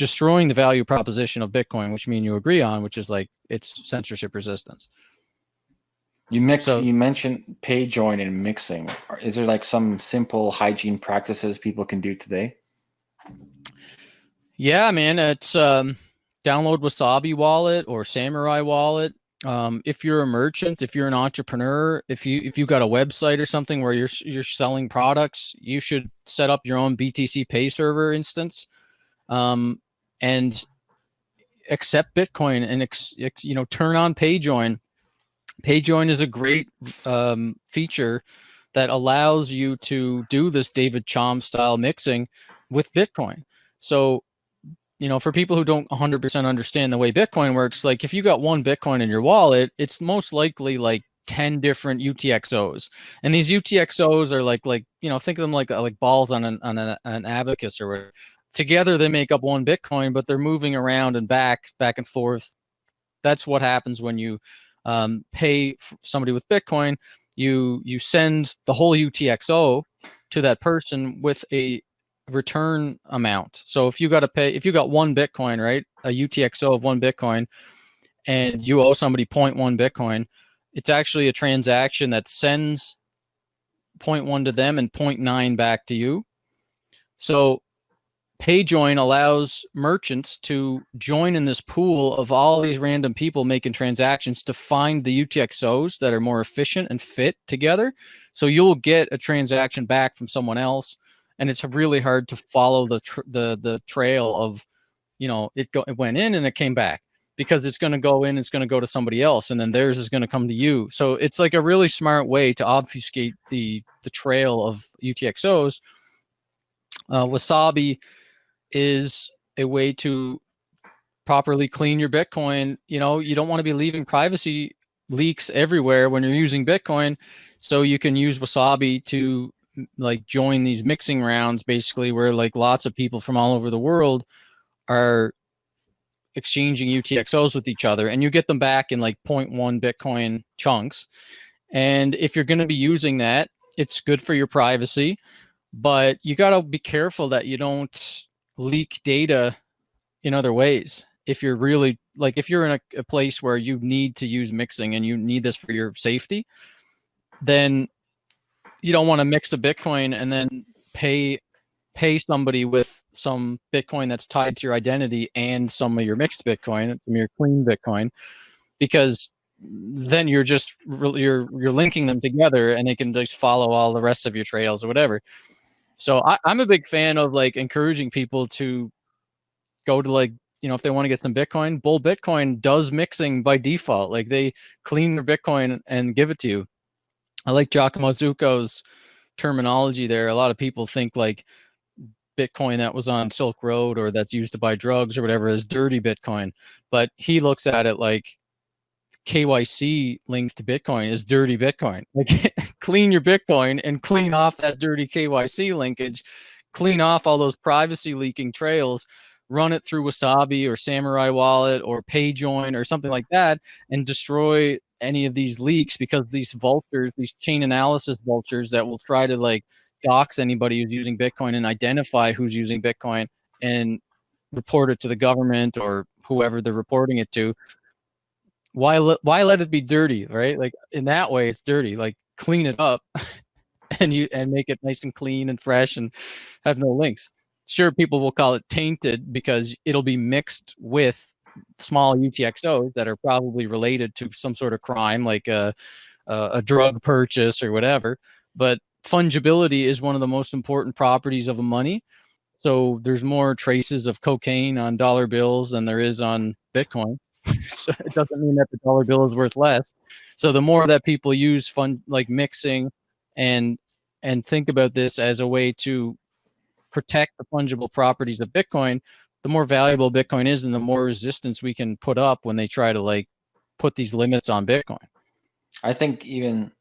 destroying the value proposition of Bitcoin, which mean you agree on, which is like it's censorship resistance. You mix. So, you mentioned pay join and mixing. Is there like some simple hygiene practices people can do today? Yeah, man. It's um, download Wasabi Wallet or Samurai Wallet. Um, if you're a merchant, if you're an entrepreneur, if you if you've got a website or something where you're you're selling products, you should set up your own BTC Pay server instance, um, and accept Bitcoin and ex, ex, you know turn on PayJoin PayJoin is a great um, feature that allows you to do this David Chaum style mixing with Bitcoin. So, you know, for people who don't 100% understand the way Bitcoin works, like if you got one Bitcoin in your wallet, it's most likely like 10 different UTXOs. And these UTXOs are like, like, you know, think of them like, like balls on an, on an, an abacus or whatever. Together they make up one Bitcoin, but they're moving around and back, back and forth. That's what happens when you um, pay somebody with Bitcoin, you you send the whole UTXO to that person with a return amount. So if you got to pay, if you got one Bitcoin, right, a UTXO of one Bitcoin, and you owe somebody 0.1 Bitcoin, it's actually a transaction that sends 0.1 to them and 0.9 back to you. So PayJoin allows merchants to join in this pool of all these random people making transactions to find the UTXOs that are more efficient and fit together. So you'll get a transaction back from someone else, and it's really hard to follow the the the trail of, you know, it go it went in and it came back because it's going to go in, it's going to go to somebody else, and then theirs is going to come to you. So it's like a really smart way to obfuscate the the trail of UTXOs. Uh, Wasabi is a way to properly clean your Bitcoin. You know, you don't want to be leaving privacy leaks everywhere when you're using Bitcoin. So you can use Wasabi to like join these mixing rounds, basically where like lots of people from all over the world are exchanging UTXOs with each other and you get them back in like 0.1 Bitcoin chunks. And if you're going to be using that, it's good for your privacy, but you got to be careful that you don't leak data in other ways. If you're really like, if you're in a, a place where you need to use mixing and you need this for your safety, then you don't want to mix a Bitcoin and then pay pay somebody with some Bitcoin that's tied to your identity and some of your mixed Bitcoin, some of your clean Bitcoin, because then you're just you're you're linking them together and they can just follow all the rest of your trails or whatever. So I, I'm a big fan of like encouraging people to go to like, you know, if they want to get some Bitcoin, Bull Bitcoin does mixing by default. Like they clean their Bitcoin and give it to you. I like Giacomo Zucco's terminology there. A lot of people think like Bitcoin that was on Silk Road or that's used to buy drugs or whatever is dirty Bitcoin. But he looks at it like KYC linked to Bitcoin is dirty Bitcoin. Like clean your Bitcoin and clean off that dirty KYC linkage, clean off all those privacy leaking trails, run it through Wasabi or Samurai Wallet or PayJoin or something like that, and destroy any of these leaks because these vultures, these chain analysis vultures that will try to like dox anybody who's using Bitcoin and identify who's using Bitcoin and report it to the government or whoever they're reporting it to why why let it be dirty right? Like in that way it's dirty. Like clean it up and you and make it nice and clean and fresh and have no links. Sure people will call it tainted because it'll be mixed with small utxos that are probably related to some sort of crime like a a, drug purchase or whatever but fungibility is one of the most important properties of a money. So there's more traces of cocaine on dollar bills than there is on bitcoin so it doesn't mean that the dollar bill is worth less. So the more that people use fun like mixing and and think about this as a way to protect the fungible properties of Bitcoin, the more valuable Bitcoin is and the more resistance we can put up when they try to like put these limits on Bitcoin. I think even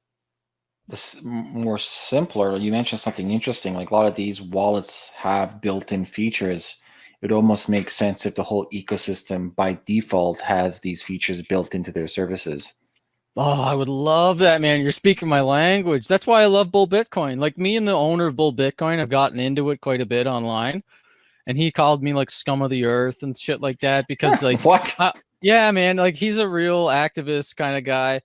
this more simpler, you mentioned something interesting, like a lot of these wallets have built-in features it almost makes sense if the whole ecosystem by default has these features built into their services. Oh, I would love that, man. You're speaking my language. That's why I love Bull Bitcoin. Like me and the owner of Bull Bitcoin have gotten into it quite a bit online. and he called me like scum of the earth and shit like that because like what? uh, yeah, man, like he's a real activist kind of guy.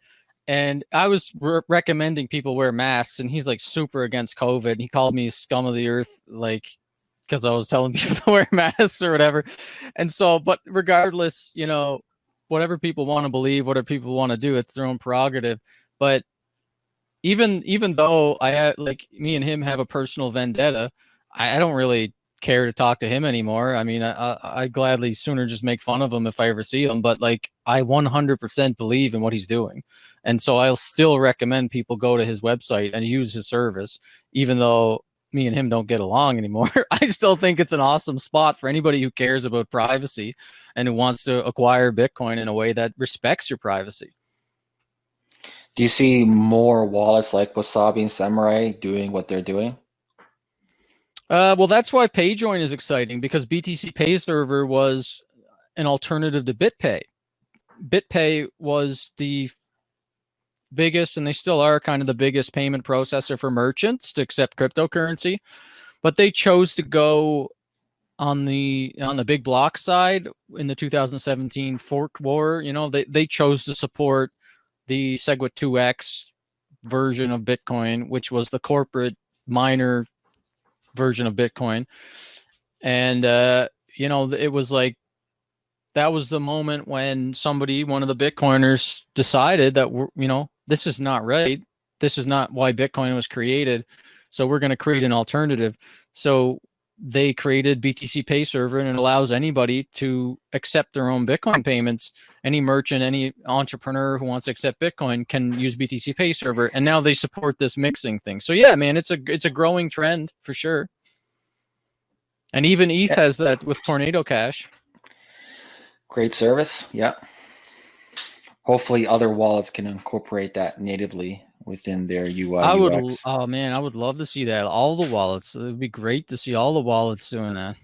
And I was re- recommending people wear masks, and he's like super against COVID. and He called me scum of the earth, like because I was telling people to wear masks or whatever. And so, but regardless, you know, whatever people want to believe, whatever people want to do, it's their own prerogative. But even even though I had like me and him have a personal vendetta, I, I don't really care to talk to him anymore. I mean, I, I gladly sooner just make fun of him if I ever see him. But like, I 100% believe in what he's doing, and so I'll still recommend people go to his website and use his service, even though me and him don't get along anymore. I still think it's an awesome spot for anybody who cares about privacy and who wants to acquire Bitcoin in a way that respects your privacy. Do you see more wallets like Wasabi and Samurai doing what they're doing? Uh, well, that's why PayJoin is exciting because BTC Pay Server was an alternative to BitPay. BitPay was the biggest, and they still are kind of the biggest payment processor for merchants to accept cryptocurrency, but they chose to go on the on the big block side in the 2017 fork war. You know, they they chose to support the SegWit 2x version of Bitcoin, which was the corporate miner version of Bitcoin. And, uh, you know, it was like, that was the moment when somebody, one of the Bitcoiners decided that, we're, you know, this is not right. This is not why Bitcoin was created. So we're going to create an alternative. So they created BTC Pay Server and it allows anybody to accept their own Bitcoin payments. Any merchant, any entrepreneur who wants to accept Bitcoin can use BTC Pay Server, and now they support this mixing thing. So yeah, man, it's a it's a growing trend for sure. And even ETH has that with Tornado Cash. Great service, yeah. Hopefully, other wallets can incorporate that natively within their UI. I would. UX. Oh man, I would love to see that. All the wallets. It would be great to see all the wallets doing that.